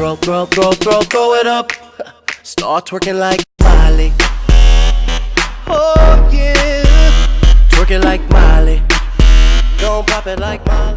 Throw, throw, throw, throw, throw it up. Start twerking like Miley. Oh yeah, twerking like Miley. Don't pop it like Miley.